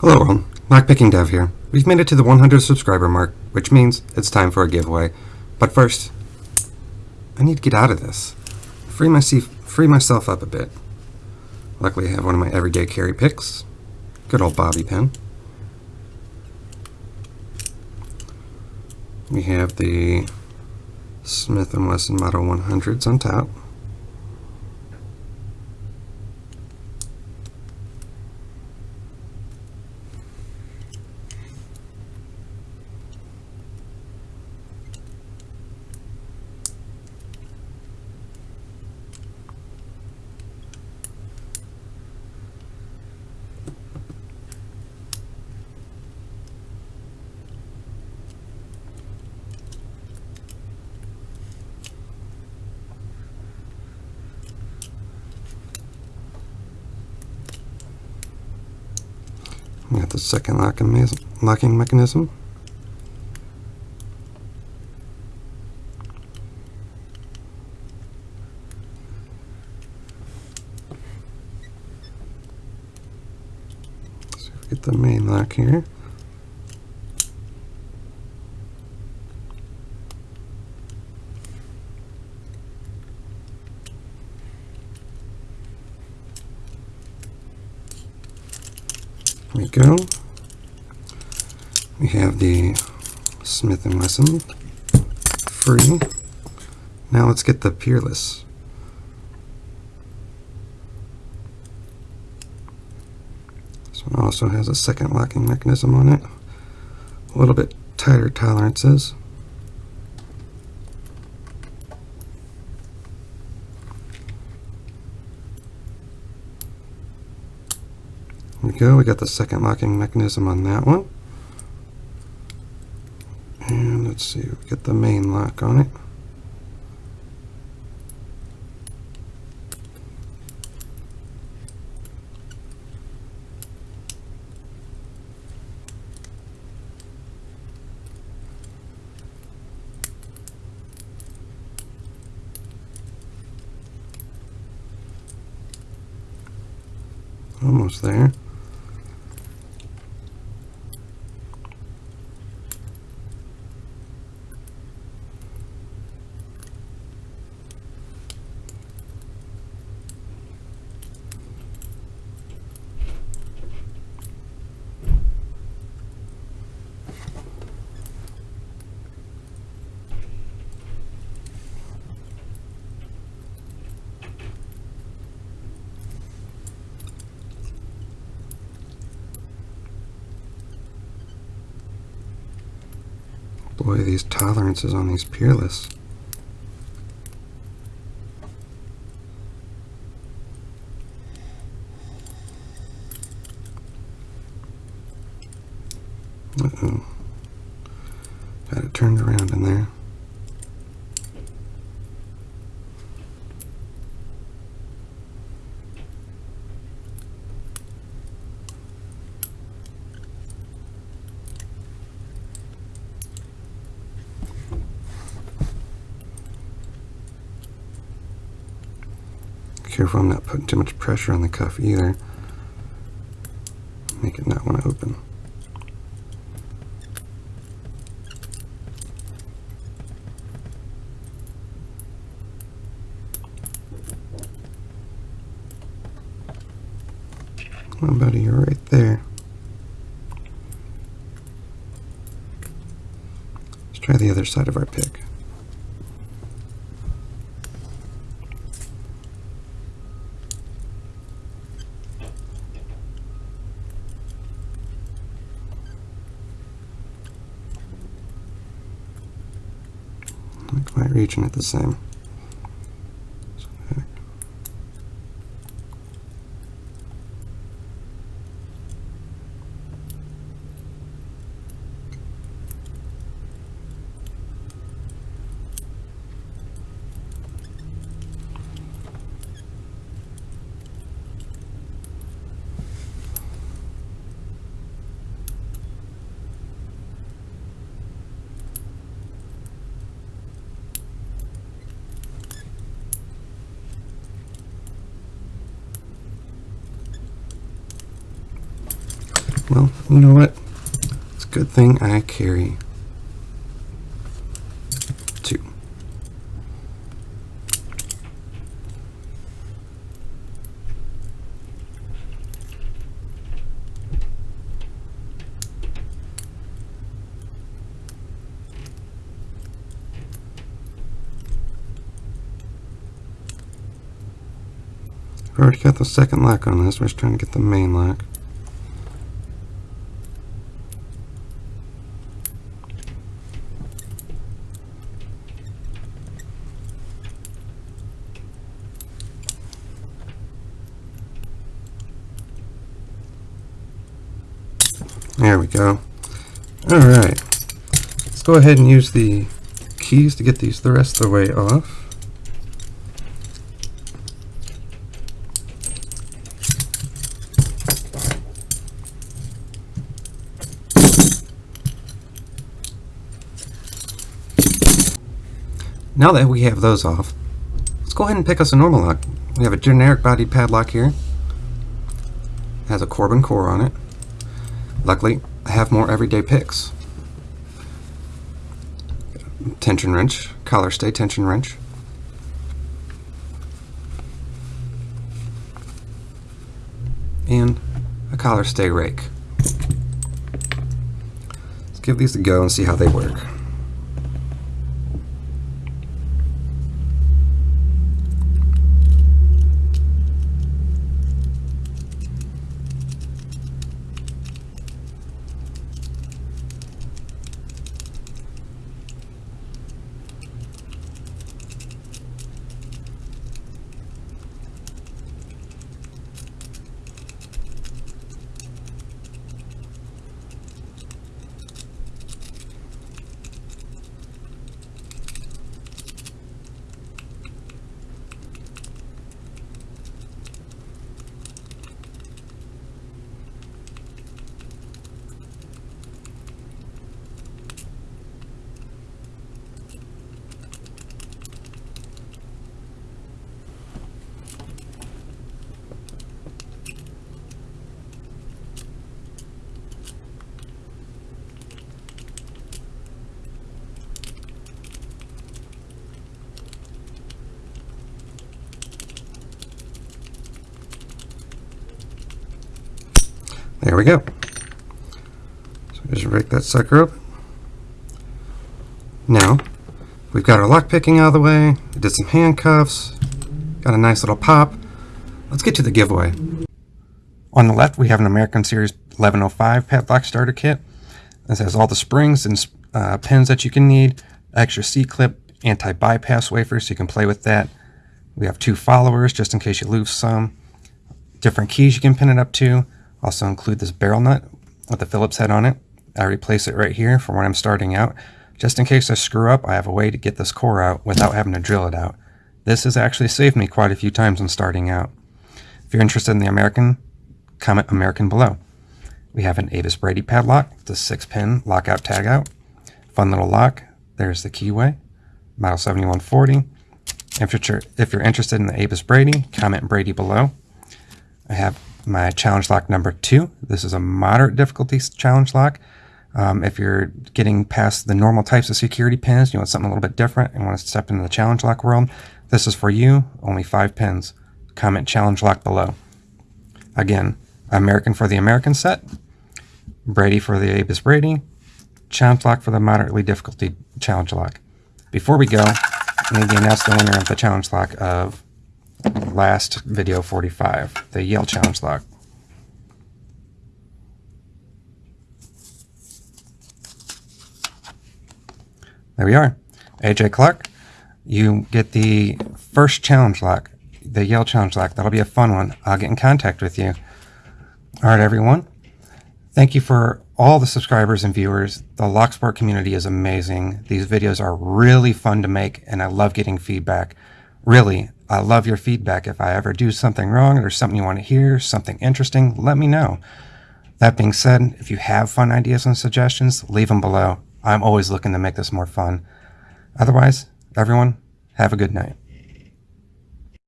Hello world, Lockpicking Dev here. We've made it to the 100 subscriber mark, which means it's time for a giveaway. But first, I need to get out of this. Free, my free myself up a bit. Luckily I have one of my everyday carry picks. Good old bobby pin. We have the Smith & Wesson Model 100s on top. We got the second locking, locking mechanism. So get the main lock here. we go. We have the Smith & Wesson free. Now let's get the Peerless. This one also has a second locking mechanism on it. A little bit tighter tolerances. There we go. We got the second locking mechanism on that one. And let's we get the main lock on it. Almost there. Boy, these tolerances on these Peerless. Uh-oh. Got it turned around in there. Careful I'm not putting too much pressure on the cuff either. Make it not want to open. On, buddy, you're right there. Let's try the other side of our pick. Quite reaching it the same. Well, you know what? It's a good thing I carry two. I've already got the second lock on this. We're just trying to get the main lock. There we go. Alright. Let's go ahead and use the keys to get these the rest of the way off. Now that we have those off, let's go ahead and pick us a normal lock. We have a generic bodied padlock here. It has a Corbin core on it. Luckily, I have more everyday picks. Tension wrench, collar stay tension wrench. And a collar stay rake. Let's give these a go and see how they work. There we go. So just break that sucker up. Now, we've got our lock picking out of the way, we did some handcuffs, got a nice little pop. Let's get to the giveaway. On the left, we have an American Series 1105 padlock starter kit. This has all the springs and uh, pins that you can need, extra C-clip, anti-bypass wafers, so you can play with that. We have two followers, just in case you lose some. Different keys you can pin it up to. Also include this barrel nut with the Phillips head on it. I replace it right here for when I'm starting out. Just in case I screw up, I have a way to get this core out without having to drill it out. This has actually saved me quite a few times when starting out. If you're interested in the American, comment American below. We have an Avis Brady padlock, the 6-pin lockout tagout. Fun little lock. There's the keyway, model 7140. If you're, if you're interested in the Avis Brady, comment Brady below. I have my challenge lock number two. This is a moderate difficulty challenge lock. Um, if you're getting past the normal types of security pins, you want something a little bit different and want to step into the challenge lock world, this is for you, only five pins. Comment challenge lock below. Again, American for the American set, Brady for the Avis Brady, challenge lock for the moderately difficulty challenge lock. Before we go, I need to announce the winner of the challenge lock of last video 45, the Yale Challenge Lock. There we are. AJ Clark, you get the first challenge lock, the Yale Challenge Lock. That'll be a fun one. I'll get in contact with you. All right, everyone. Thank you for all the subscribers and viewers. The Locksport community is amazing. These videos are really fun to make, and I love getting feedback. Really, I love your feedback. If I ever do something wrong or something you want to hear, something interesting, let me know. That being said, if you have fun ideas and suggestions, leave them below. I'm always looking to make this more fun. Otherwise, everyone, have a good night.